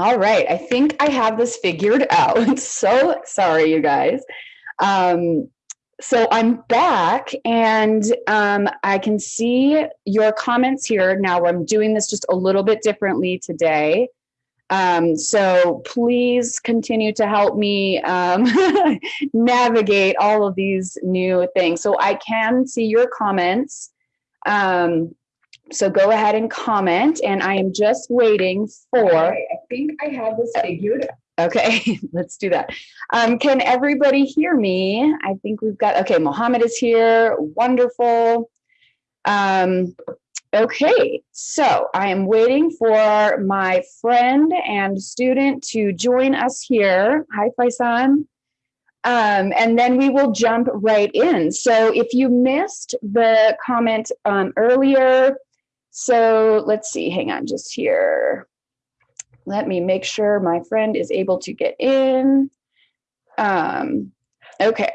All right, I think I have this figured out. So sorry, you guys. Um, so I'm back and um, I can see your comments here. Now I'm doing this just a little bit differently today. Um, so please continue to help me um, navigate all of these new things. So I can see your comments. Um, so go ahead and comment and I am just waiting for, I think I have this figured. Okay, let's do that. Um, can everybody hear me? I think we've got, okay, Mohammed is here, wonderful. Um, okay, so I am waiting for my friend and student to join us here. Hi, Faisan. Um, and then we will jump right in. So if you missed the comment um, earlier, so let's see, hang on just here. Let me make sure my friend is able to get in. Um, okay.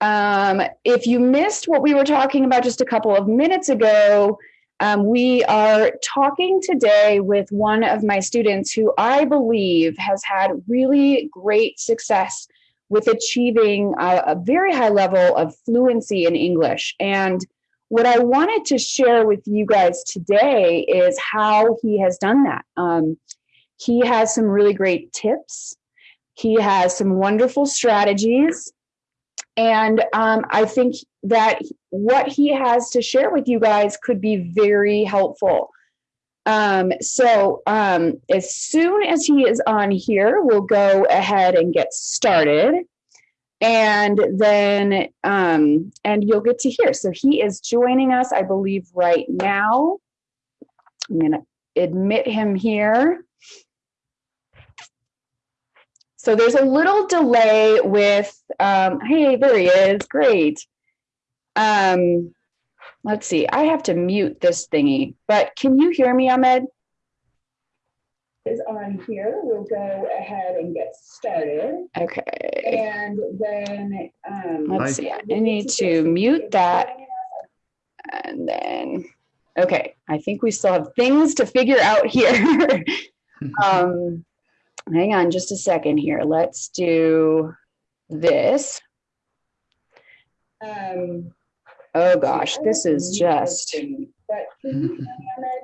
Um, if you missed what we were talking about just a couple of minutes ago, um, we are talking today with one of my students who I believe has had really great success with achieving a, a very high level of fluency in English. And what I wanted to share with you guys today is how he has done that. Um, he has some really great tips. He has some wonderful strategies. And um, I think that what he has to share with you guys could be very helpful. Um, so um, as soon as he is on here, we'll go ahead and get started and then um, and you'll get to hear. So he is joining us, I believe, right now. I'm going to admit him here. So there's a little delay with, um, hey, there he is, great. Um, let's see, I have to mute this thingy, but can you hear me, Ahmed? Is on here. We'll go ahead and get started. Okay. And then um, let's see. I need to mute that. And then, okay, I think we still have things to figure out here. um, hang on just a second here. Let's do this. Um, oh gosh, this is just.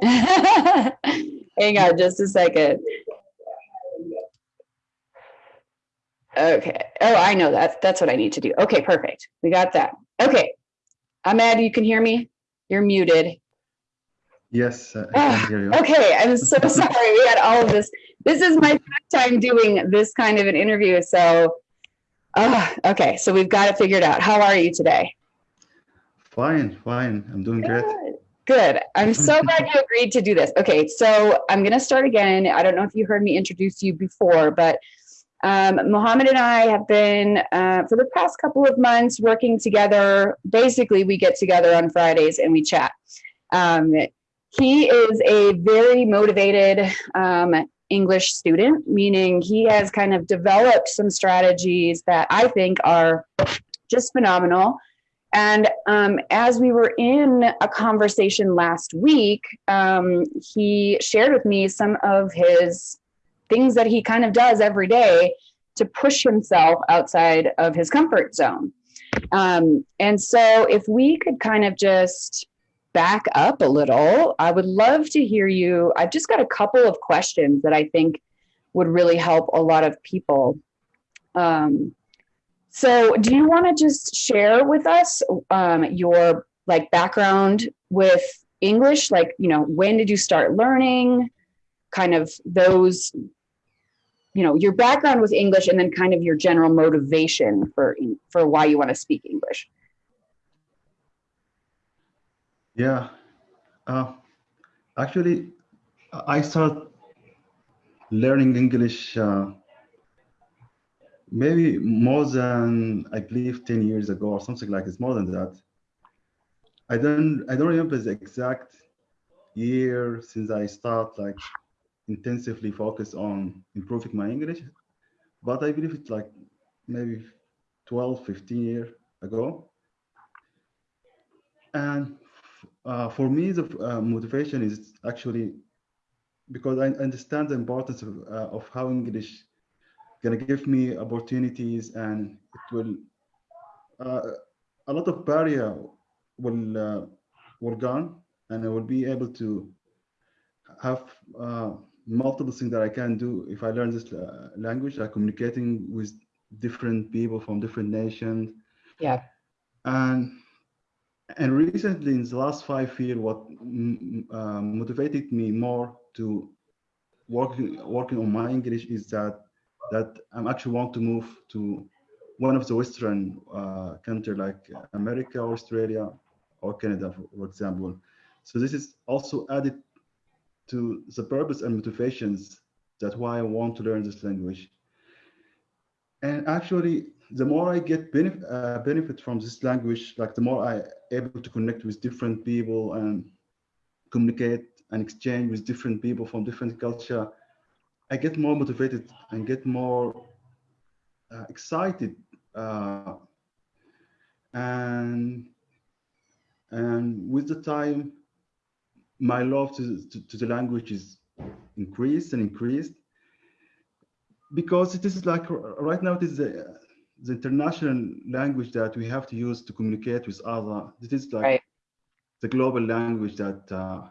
Hang on just a second. Okay. Oh, I know that. That's what I need to do. Okay, perfect. We got that. Okay. Ahmed, you can hear me? You're muted. Yes, I can hear you. Okay, I'm so sorry. We had all of this. This is my first time doing this kind of an interview. So, uh, okay, so we've got it figured out. How are you today? Fine, fine. I'm doing Good. great. Good. I'm so glad you agreed to do this. Okay, so I'm going to start again. I don't know if you heard me introduce you before, but um, Mohammed and I have been, uh, for the past couple of months, working together. Basically, we get together on Fridays and we chat. Um, he is a very motivated um, English student, meaning he has kind of developed some strategies that I think are just phenomenal. And um, as we were in a conversation last week, um, he shared with me some of his things that he kind of does every day to push himself outside of his comfort zone. Um, and so if we could kind of just back up a little, I would love to hear you. I've just got a couple of questions that I think would really help a lot of people. Um, so do you want to just share with us um, your like background with English? Like, you know, when did you start learning? Kind of those, you know, your background with English and then kind of your general motivation for, for why you want to speak English. Yeah, uh, actually, I started learning English uh, maybe more than I believe 10 years ago or something like it's more than that. I don't I don't remember the exact year since I start like intensively focus on improving my English, but I believe it's like maybe 12, 15 years ago. And uh, for me, the uh, motivation is actually because I understand the importance of, uh, of how English gonna give me opportunities and it will uh, a lot of barrier will uh, will gone and I will be able to have uh, multiple things that I can do if I learn this uh, language, like communicating with different people from different nations. Yeah. And and recently, in the last five years, what uh, motivated me more to working working on my English is that that I'm actually want to move to one of the Western uh, country like America, Australia, or Canada, for, example. So this is also added to the purpose and motivations that why I want to learn this language. And actually, the more I get benefit, uh, benefit from this language, like the more I able to connect with different people and communicate and exchange with different people from different culture, I get more motivated and get more uh, excited uh, and and with the time my love to, to, to, the language is increased and increased because it is like right now it is the, the international language that we have to use to communicate with other this is like right. the global language that uh,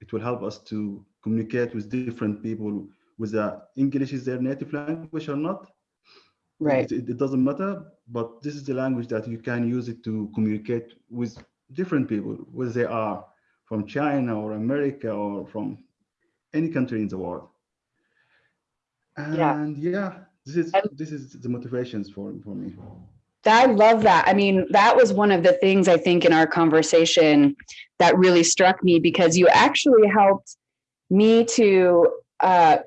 it will help us to communicate with different people whether English is their native language or not. Right. It, it, doesn't matter, but this is the language that you can use it to communicate with different people, whether they are from China or America or from any country in the world. And yeah, yeah this is this is the motivations for for me. I love that. I mean, that was one of the things I think in our conversation that really struck me because you actually helped me to uh,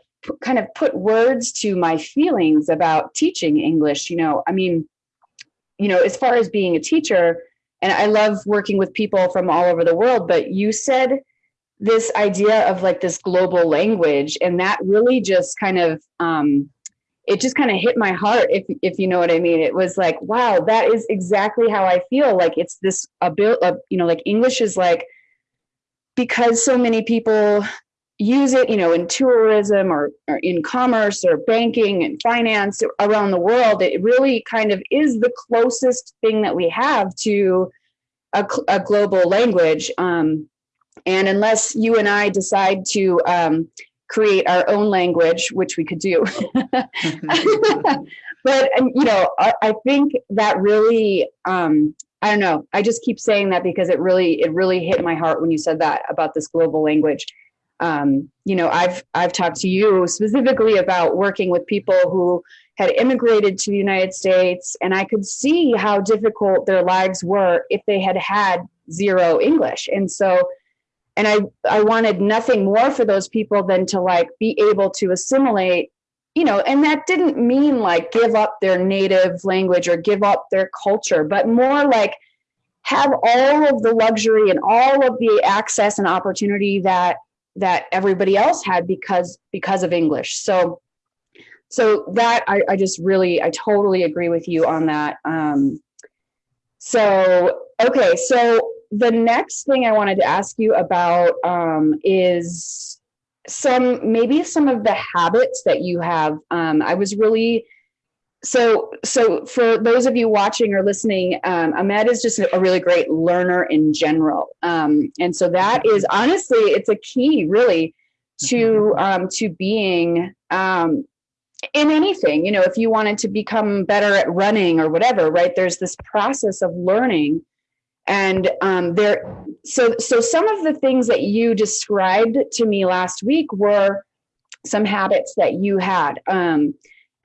kind of put words to my feelings about teaching English. You know, I mean, you know, as far as being a teacher, and I love working with people from all over the world, but you said this idea of like this global language, and that really just kind of, um, it just kind of hit my heart, if if you know what I mean. It was like, wow, that is exactly how I feel. Like it's this ability, you know, like English is like because so many people use it, you know, in tourism or, or, in commerce or banking and finance around the world, it really kind of is the closest thing that we have to a, a global language. Um, and unless you and I decide to um, create our own language, which we could do, but um, you know, I, I, think that really, um, I don't know. I just keep saying that because it really, it really hit my heart when you said that about this global language um, you know, I've I've talked to you specifically about working with people who had immigrated to the United States, and I could see how difficult their lives were if they had had zero English. And so, and I I wanted nothing more for those people than to like be able to assimilate, you know, and that didn't mean like give up their native language or give up their culture, but more like have all of the luxury and all of the access and opportunity that that everybody else had because because of English. So so that I, I just really I totally agree with you on that. Um, so okay, so the next thing I wanted to ask you about um, is some maybe some of the habits that you have. Um, I was really so so for those of you watching or listening um, ahmed is just a really great learner in general. Um, and so that is honestly it's a key really to mm-hmm. um, to being um, in anything. You know if you wanted to become better at running or whatever right there's this process of learning. And um, there so so some of the things that you described to me last week were some habits that you had. Um,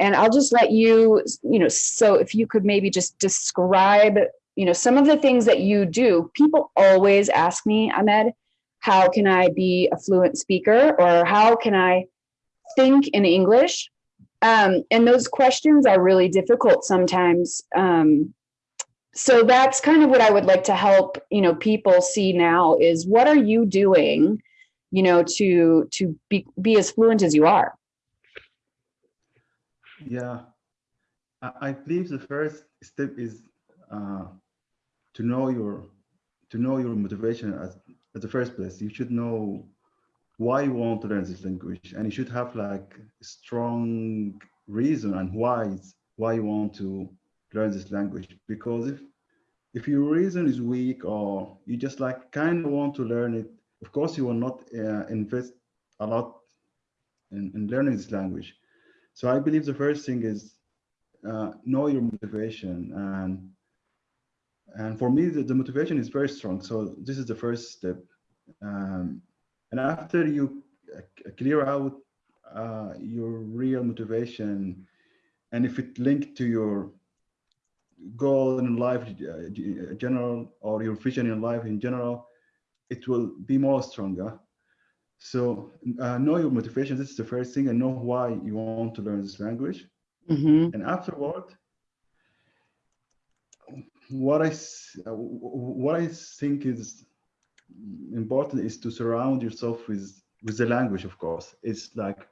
and I'll just let you, you know, so if you could maybe just describe, you know, some of the things that you do. People always ask me, Ahmed, how can I be a fluent speaker or how can I think in English. Um, and those questions are really difficult sometimes. Um, so that's kind of what I would like to help, you know, people see now is what are you doing, you know, to to be, be as fluent as you are? Yeah, I, believe the first step is uh, to know your to know your motivation as at the first place. You should know why you want to learn this language, and you should have like strong reason and why why you want to learn this language. Because if if your reason is weak or you just like kind of want to learn it, of course you will not uh, invest a lot in, in learning this language. So I believe the first thing is uh, know your motivation. And and for me the, the, motivation is very strong. So this is the first step. Um, and after you uh, clear out uh, your real motivation and if it linked to your goal in life uh, general or your vision in life in general it will be more stronger so uh, know your motivation this is the first thing and know why you want to learn this language mm -hmm. and afterward what I what I think is important is to surround yourself with with the language. Of course, it's like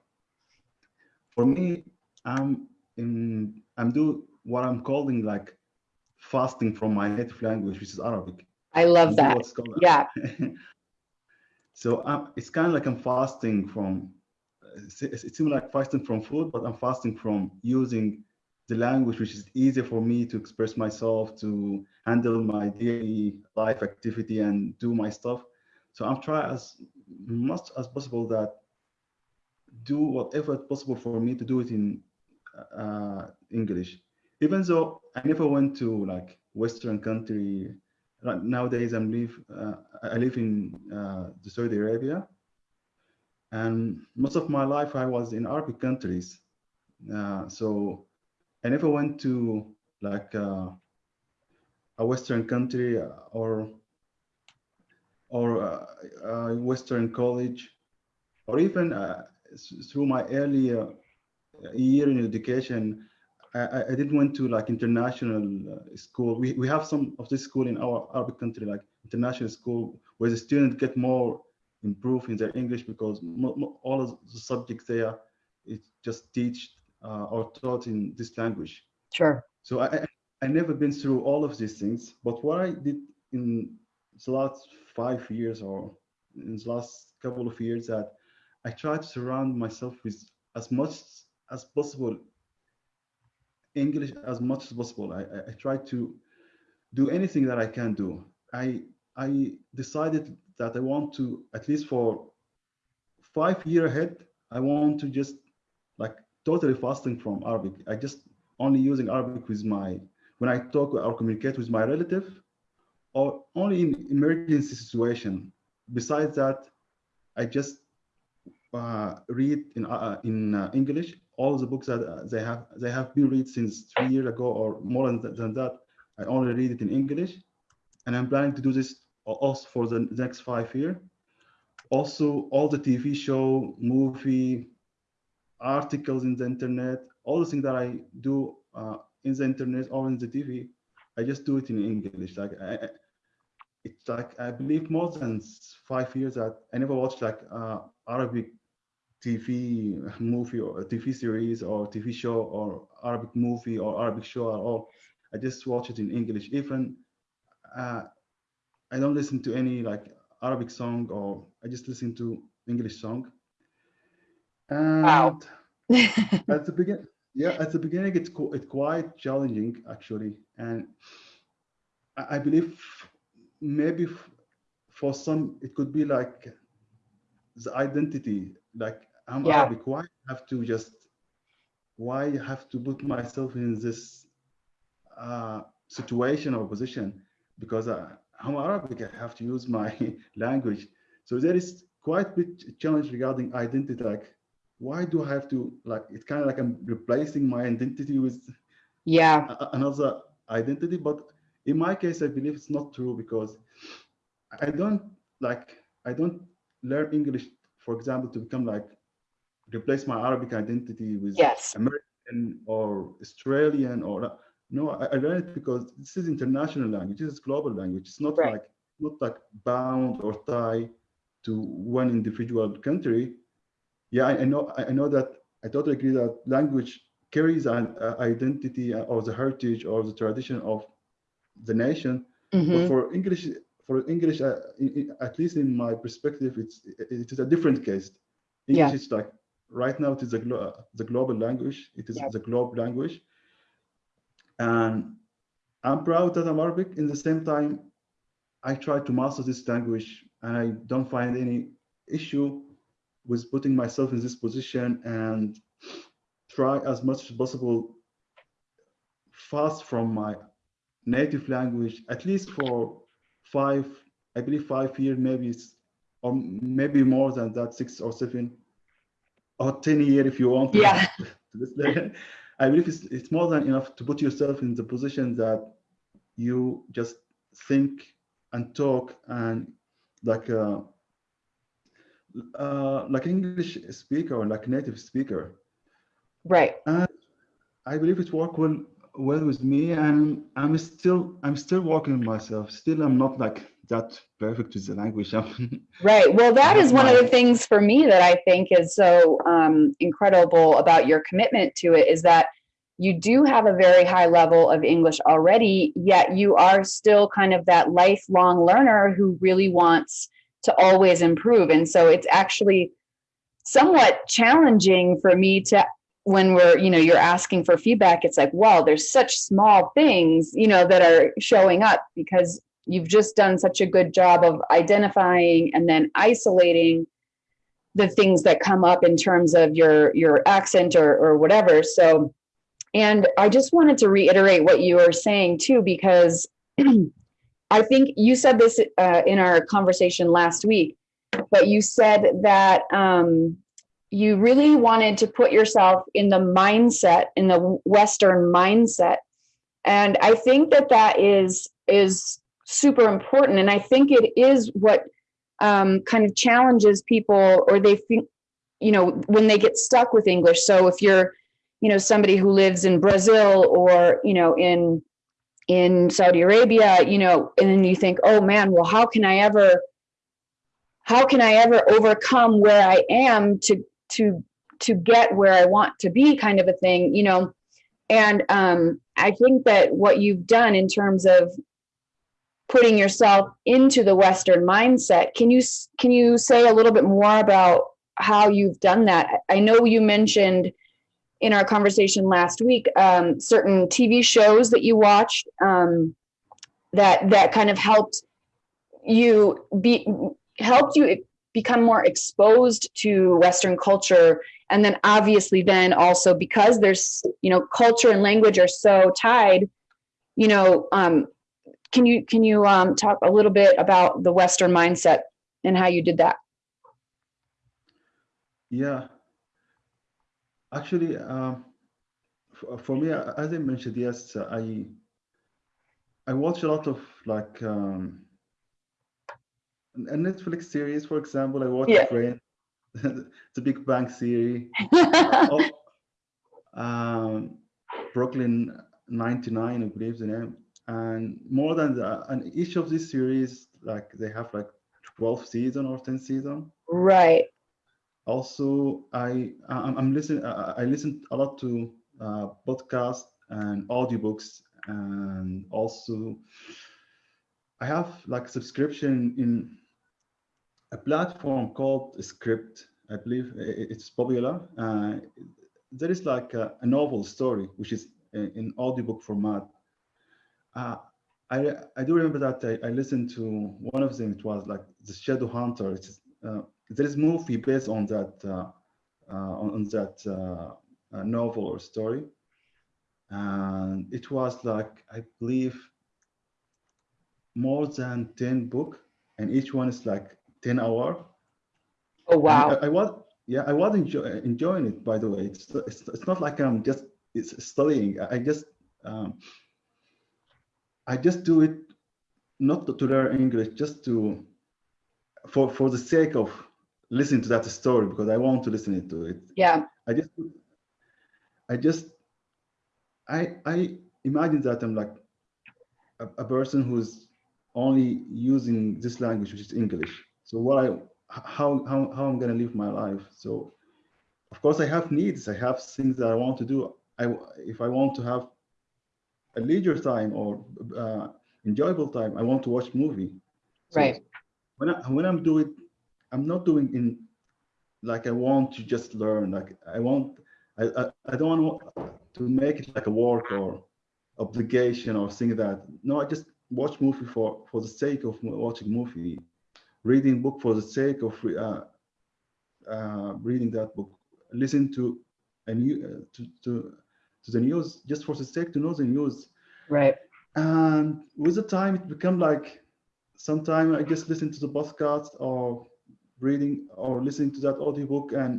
for me, I'm in I'm do what I'm calling like fasting from my native language, which is Arabic. I love that. Yeah. so it's kind of like I'm fasting from. It seems like fasting from food, but I'm fasting from using the language which is easier for me to express myself, to handle my daily life activity and do my stuff. So I'm trying as much as possible that do whatever is possible for me to do it in uh, English. Even though I never went to like Western country, right nowadays I'm live uh, I live in uh, Saudi Arabia, and most of my life I was in Arabic countries. Uh, so I never went to like uh, a Western country or or uh, a Western college, or even uh, through my early uh, year in education, I, I didn't went to like international uh, school. We, we have some of this school in our Arabic country, like international school, where the students get more improved in their English because all of the subjects there, it just teach uh, or taught in this language. Sure. So I, I never been through all of these things, but what I did in the last five years or in the last couple of years that I tried to surround myself with as much as possible English as much as possible. I, I, I tried to do anything that I can do. I I decided that I want to at least for five year ahead. I want to just like totally fasting from Arabic. I just only using Arabic with my, when I talk or communicate with my relative, or only in emergency situation. Besides that, I just uh, read in uh, in uh, English all the books that uh, they have they have been read since three years ago or more than, than that. I only read it in English, and I'm planning to do this also for the next five years. Also, all the TV show, movie, articles in the internet, all the things that I do uh, in the internet or in the TV, I just do it in English. Like I, it's like I believe more than five years that I never watched like uh, Arabic TV movie or TV series or TV show or Arabic movie or Arabic show at all. I just watch it in English. Even uh, I don't listen to any like Arabic song or I just listen to English song. And wow. at the beginning, yeah, at the beginning, it's it's quite challenging actually, and I, I believe maybe for some it could be like the identity, like I'm yeah. Arabic. Why have to just why I have to put myself in this uh, situation or position because I, I'm Arabic. I have to use my language. So there is quite a bit challenge regarding identity, like why do I have to like it's kind of like I'm replacing my identity with yeah another identity but in my case I believe it's not true because I don't like I don't learn English for example to become like replace my Arabic identity with Yes. American or Australian or no, I, I learned it because this is international language. This is global language. It's not Right. like not like bound or tied to one individual country. Yeah, I, I know. I know that. I totally agree that language carries an uh, identity or the heritage or the tradition of the nation. But Mhm. for English, for English, uh, i- i- at least in my perspective, it's it is a different case. English Yeah. is like right now it is a glo- the global language. It is Yeah. the globe language, and I'm proud that I'm Arabic. In the same time, I try to master this language, and I don't find any issue with putting myself in this position and try as much as possible fast from my native language, at least for five, I believe five years, maybe, or maybe more than that, six or seven, or 10 years if you want. Yeah. I believe it's, it's more than enough to put yourself in the position that you just think and talk and like a, uh, like English speaker or like native speaker. Right. And I believe it work well well with me, and I'm still I'm still working on myself. Still, I'm not like that perfect with the language. Right. Well, that is one of the things for me that I think is so um, incredible about your commitment to it is that you do have a very high level of English already, yet you are still kind of that lifelong learner who really wants to always improve. And so it's actually somewhat challenging for me to when we're you know you're asking for feedback it's like wow there's such small things you know that are showing up because you've just done such a good job of identifying and then isolating the things that come up in terms of your your accent or or whatever. So and i just wanted to reiterate what you were saying too because i think you said this uh, in our conversation last week but you said that um, you really wanted to put yourself in the mindset in the western mindset. And i think that that is is super important. And i think it is what um, kind of challenges people or they think you know when they get stuck with english. So if you're you know somebody who lives in brazil or you know in in saudi arabia you know and then you think oh man well how can i ever how can i ever overcome where i am to to to get where i want to be kind of a thing you know? And um i think that what you've done in terms of putting yourself into the western mindset can you can you say a little bit more about how you've done that? I know you mentioned in our conversation last week um, certain tv shows that you watched um, that that kind of helped you be helped you become more exposed to western culture and then obviously then also because there's you know culture and language are so tied you know um, can you can you um, talk a little bit about the western mindset and how you did that Yeah. Actually, um, for, me, as I mentioned, yes, I I watch a lot of like um, a Netflix series, for example. I watch Yeah. Friends, the Big Bang Theory, oh, um, Brooklyn 99, I believe the name, and more than that, and each of these series, like they have like 12 season or 10 season. right also i i'm, I'm listening I, I listen a lot to uh, podcasts and audiobooks and also i have like subscription in a platform called Scribd i believe it's popular uh, there is like a, a novel story which is in in audiobook format uh, I, I do remember that I, I listened to one of them. It was like the Shadow Hunter. It's, uh, there is movie based on that uh, uh, on, that uh, uh, novel or story, and it was like I believe more than ten book, and each one is like ten hour. oh wow I, I was yeah I was enjoy, enjoying it. By the way, it's, it's it's not like I'm just it's studying. I just um, I just do it not to, to learn English, just to for for the sake of listen to that story because I want to listen to it. Yeah. I just, I just, I, I imagine that I'm like a, a person who's only using this language, which is English. So what I, how, how, how I'm gonna live my life. So of course I have needs. I have things that I want to do. I, if I want to have a leisure time or uh, enjoyable time, I want to watch movie. So right. When I, when I'm doing, I'm not doing in like I want to just learn. Like I want, I I, I don't want to make it like a work or obligation or thing that. No, I just watch movie for for the sake of watching movie, reading book for the sake of uh, uh, reading that book, listen to a new uh, to to to the news just for the sake to know the news. Right. And with the time, it become like sometimes I just listen to the podcast or reading or listening to that audiobook and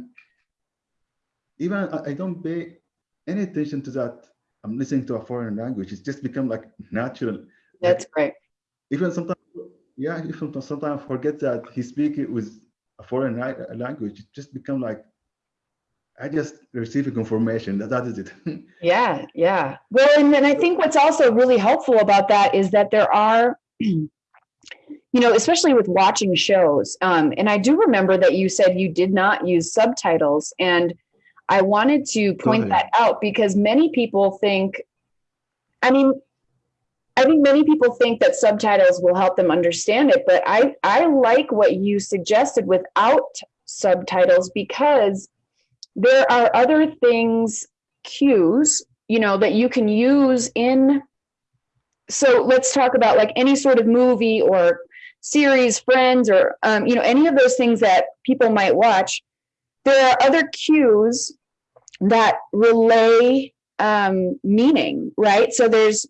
even I, I don't pay any attention to that. I'm listening to a foreign language. It's just become like natural. That's like, great. Even sometimes, yeah, even sometimes forget that he speak it with a foreign language. It just become like I just receiving information. That that is it. yeah, yeah. Well, and then I think what's also really helpful about that is that there are, you know, especially with watching shows. Um, and I do remember that you said you did not use subtitles, and I wanted to point that out because many people think, I mean, I think many people think that subtitles will help them understand it, but I I like what you suggested without subtitles because there are other things, cues, you know, that you can use in. So let's talk about like any sort of movie or series, friends, or, um, you know, any of those things that people might watch. There are other cues that relay um, meaning, right? So there's,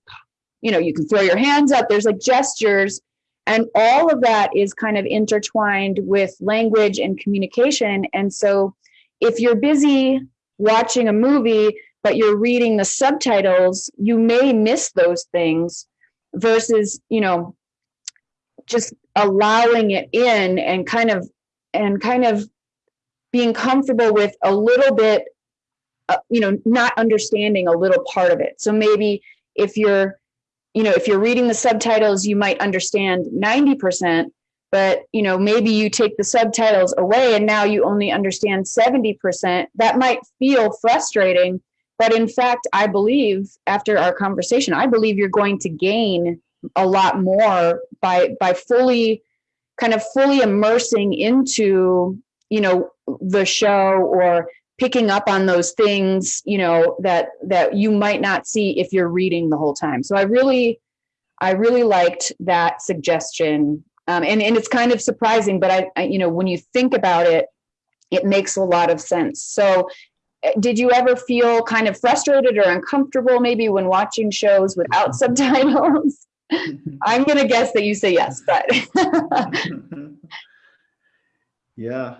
you know, you can throw your hands up, there's like gestures, and all of that is kind of intertwined with language and communication. And so if you're busy watching a movie, but you're reading the subtitles, you may miss those things versus, you know, just allowing it in and kind of and kind of being comfortable with a little bit uh, you know not understanding a little part of it so maybe if you're you know if you're reading the subtitles you might understand 90% but you know maybe you take the subtitles away and now you only understand 70% that might feel frustrating but in fact i believe after our conversation i believe you're going to gain a lot more by by fully kind of fully immersing into you know the show or picking up on those things you know that that you might not see if you're reading the whole time so i really i really liked that suggestion um, and, and it's kind of surprising, but I, I, you know, when you think about it, it makes a lot of sense. So eh, did you ever feel kind of frustrated or uncomfortable maybe when watching shows without subtitles? I'm going to guess that you say yes, but. yeah,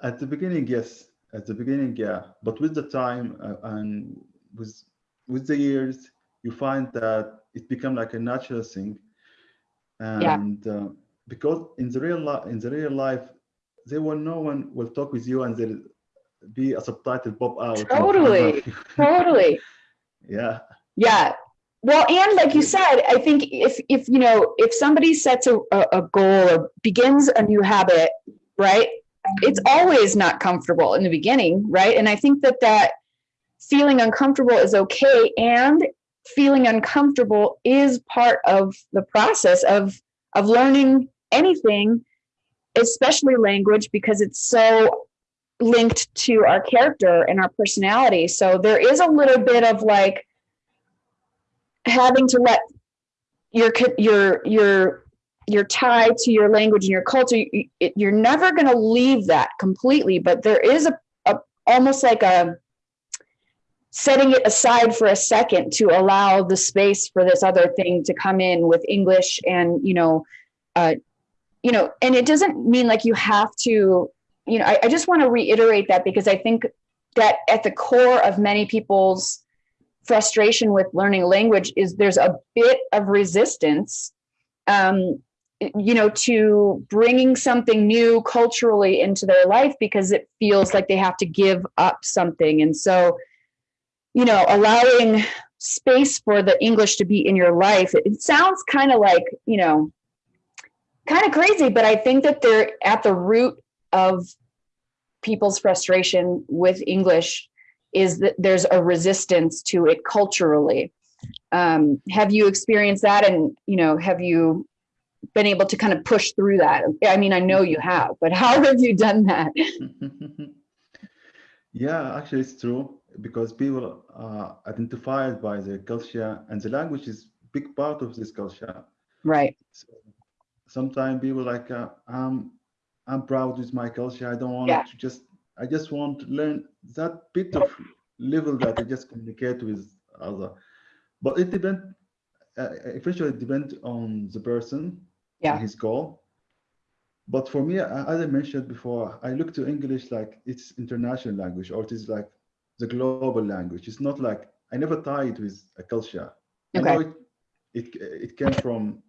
at the beginning, yes. At the beginning, yeah. But with the time uh, and with with the years, you find that it become like a natural thing. And yeah. uh, because in the real life, in the real life, there will no one will talk with you and there'll be a subtitle pop out. Totally, totally. Yeah. Yeah. Well, and like you said, I think if if you know if somebody sets a, a goal or begins a new habit, right? It's always not comfortable in the beginning, right? And I think that that feeling uncomfortable is okay, and feeling uncomfortable is part of the process of of learning anything, especially language, because it's so linked to our character and our personality. So there is a little bit of like having to let your your your your tie to your language and your culture. You, you're never going to leave that completely, but there is a, a almost like a setting it aside for a second to allow the space for this other thing to come in with English and you know uh, you know, and it doesn't mean like you have to, you know, I, I just want to reiterate that because I think that at the core of many people's frustration with learning language is there's a bit of resistance um, you know, to bringing something new culturally into their life because it feels like they have to give up something. And so, you know, allowing space for the English to be in your life, it, sounds kind of like, you know, kind of crazy, but I think that they're at the root of people's frustration with English is that there's a resistance to it culturally. Um, have you experienced that? And, you know, have you been able to kind of push through that? I mean, I know you have, but how have you done that? yeah, actually it's true because people are identified by their culture and the language is big part of this culture. Right. So sometimes people like, uh, I'm, I'm proud with my culture. I don't want Yeah. to just, I just want to learn that bit of level that I just communicate with other. But it depends, uh, eventually it depends on the person Yeah. his goal. But for me, as I mentioned before, I look to English like it's international language or it is like the global language. It's not like I never tie it with a culture. Okay. it, it it came from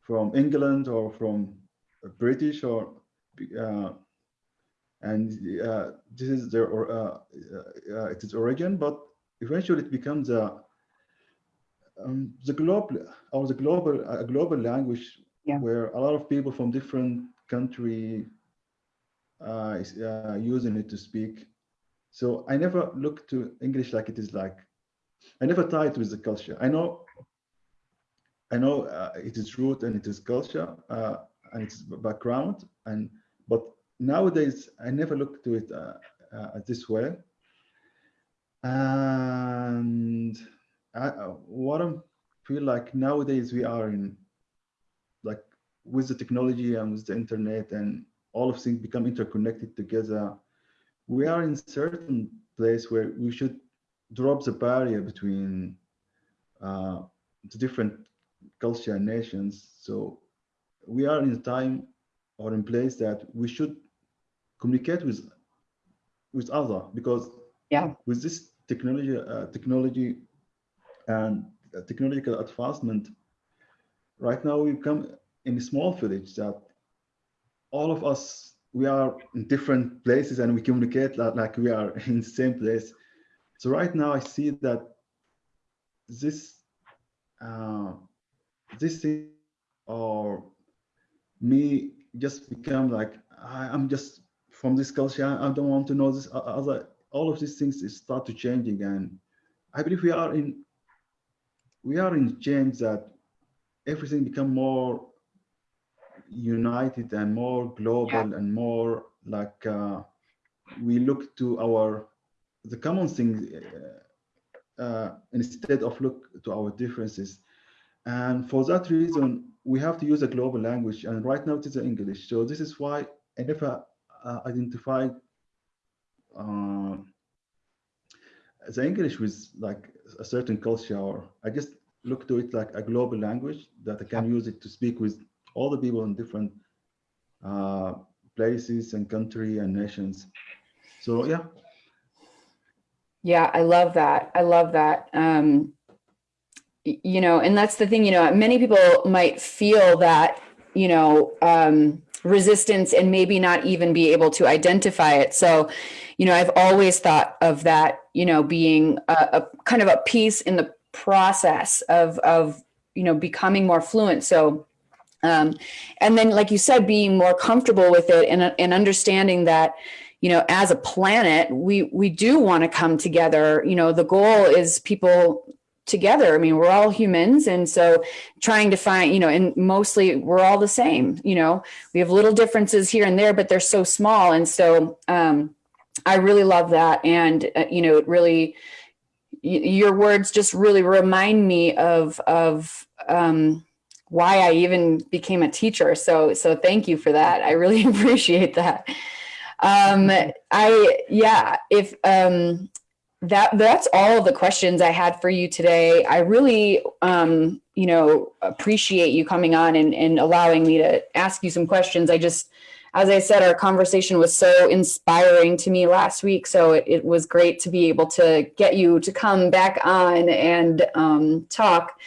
from England or from British or uh, and uh, this is their or uh, uh, uh, its origin, but eventually it becomes a um, the global or the global a global language Yeah. where a lot of people from different country uh, uh, using it to speak. So I never look to English like it is like I never tie it with the culture. I know I know uh, it is root and it is culture uh, and its background and but nowadays I never look to it uh, uh, this way. And I, what I feel like nowadays we are in like with the technology and with the internet and all of things become interconnected together. We are in certain place where we should drop the barrier between uh, the different culture and nations. So we are in a time or in place that we should communicate with with other because Yeah. with this technology uh, technology and uh, technological advancement right now we come in a small village that all of us we are in different places and we communicate like, like we are in the same place. So right now i see that this uh, this thing or me just become like I, i'm just from this culture i don't want to know this other all of these things start to changing and i believe we are in we are in change that everything become more united and more global and more like uh, we look to our the common things uh, uh, instead of look to our differences. And for that reason we have to use a global language. And right now it is english. So this is why i never uh, identified uh, the english with like a certain culture or i just look to it like a global language that i can use it to speak with all the people in different uh, places and country and nations so yeah Yeah, I love that. I love that. Um, you know, and that's the thing, you know, many people might feel that, you know, um, resistance and maybe not even be able to identify it. So, you know, I've always thought of that, you know, being a, a kind of a piece in the process of, of, you know, becoming more fluent. So, um, and then, like you said, being more comfortable with it and, and understanding that, you know, as a planet, we we do want to come together. You know, the goal is people together. I mean, we're all humans, and so trying to find, you know, and mostly we're all the same. You know, we have little differences here and there, but they're so small. And so, um, I really love that, and uh, you know, it really your words just really remind me of of um, why I even became a teacher. So so thank you for that. I really appreciate that. Um, I yeah, if um, that that's all the questions I had for you today. I really um, you know appreciate you coming on and, and allowing me to ask you some questions. I just as I said, our conversation was so inspiring to me last week. So it, it was great to be able to get you to come back on and um, talk.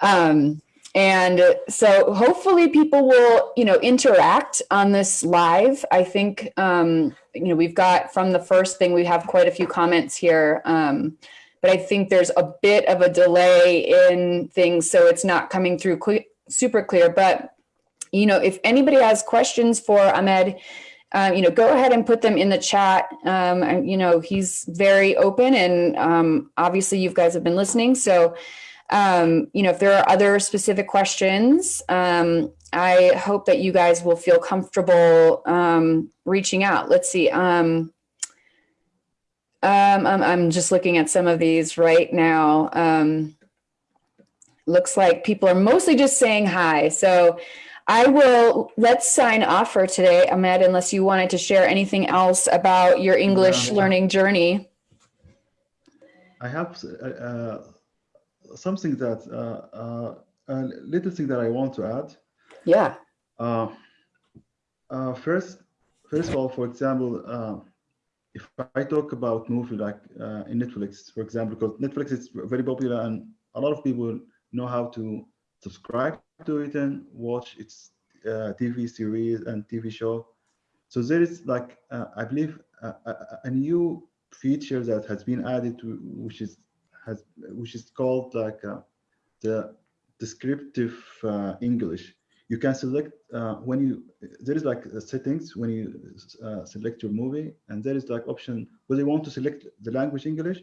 Um, and so hopefully people will, you know, interact on this live. I think, um, you know, we've got from the first thing, we have quite a few comments here. Um, but I think there's a bit of a delay in things, so it's not coming through super clear. But, you know, if anybody has questions for Ahmed, uh, you know, go ahead and put them in the chat. Um, and, you know, he's very open and um, obviously you guys have been listening. So, um, you know, if there are other specific questions, um, I hope that you guys will feel comfortable um, reaching out. Let's see. Um, I'm, just looking at some of these right now. Looks like people are mostly just saying hi. So I will, let's sign off for today, Ahmed, unless you wanted to share anything else about your English No. learning journey. I have uh, uh, something that uh, uh, a little thing that I want to add. Yeah. Uh, uh, first, first of all, for example, uh, if I talk about movie like uh, in Netflix, for example, because Netflix is very popular and a lot of people know how to subscribe to it and watch its uh, TV series and TV show. So there is like, uh, I believe, uh, a, a new feature that has been added to, which is has which is called like uh, the descriptive uh, English. You can select uh, when you there is like uh, settings when you uh, select your movie, and there is like option whether you want to select the language English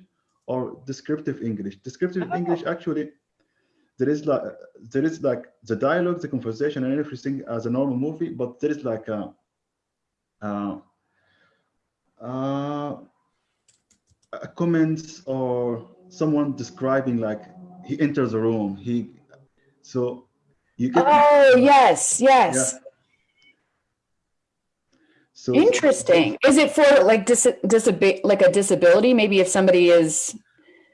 or descriptive English. Descriptive. English actually there is like there is like the dialogue, the conversation, and everything as a normal movie, but there is like a uh, uh, a comments or someone describing like he enters a room he so you get Oh, yes, yes. so Interesting. Is it for like dis disabi like a disability? Maybe if somebody is,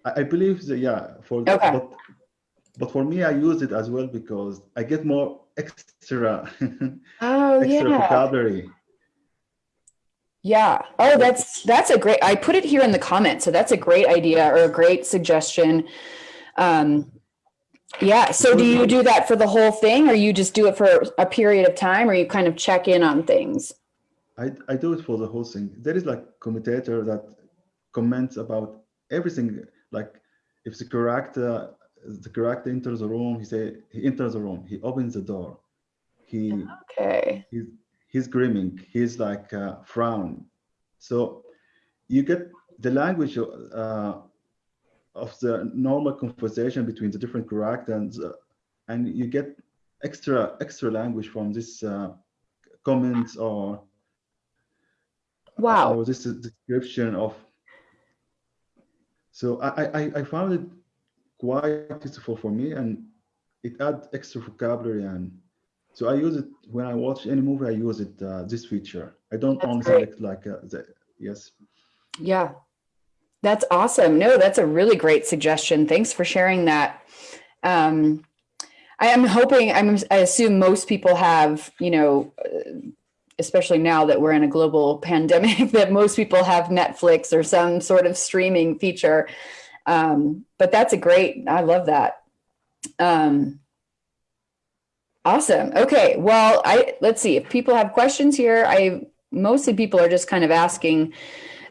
I, I believe that yeah for Okay. but but for me I use it as well because I get more extra oh, extra yeah. vocabulary Yeah. Oh, that's, that's a great, I put it here in the comments. So that's a great idea or a great suggestion. Um, yeah. So do you do that for the whole thing or you just do it for a period of time or you kind of check in on things? I, I do it for the whole thing. There is like commentator that comments about everything. Like if the character the character enters the room, he say he enters the room, he opens the door, he Okay. he's he's grinning, he's like uh, frown. So you get the language uh, of the normal conversation between the different characters, uh, and you get extra extra language from this uh, comments or Wow. or this is description of so I, I I- I found it quite useful for me and it adds extra vocabulary and so I use it when I watch any movie I use it uh, this feature I don't That's only great. select like uh, the yes Yeah. That's awesome. No, that's a really great suggestion. Thanks for sharing that. Um, I am hoping, I'm, I assume most people have, you know, uh, especially now that we're in a global pandemic, that most people have Netflix or some sort of streaming feature. Um, but that's a great, I love that. Um, awesome. Okay. Well, I, let's see if people have questions here. I, mostly people are just kind of asking,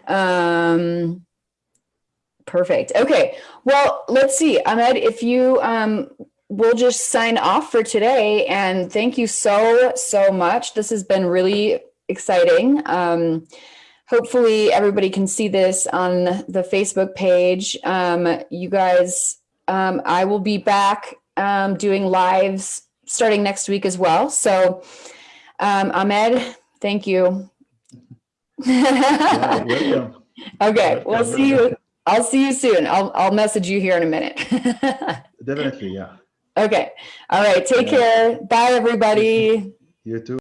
um, perfect. Okay. Well, let's see, Ahmed, if you, um, we'll just sign off for today and thank you so, so much. This has been really exciting. Um, hopefully everybody can see this on the Facebook page. Um, you guys, um, I will be back, um, doing lives starting next week as well. So, um, Ahmed, thank you. yeah, welcome Okay, we'll see you. I'll see you soon. I'll, I'll message you here in a minute. definitely yeah okay. All right. Take Yeah. care. Bye, everybody. you too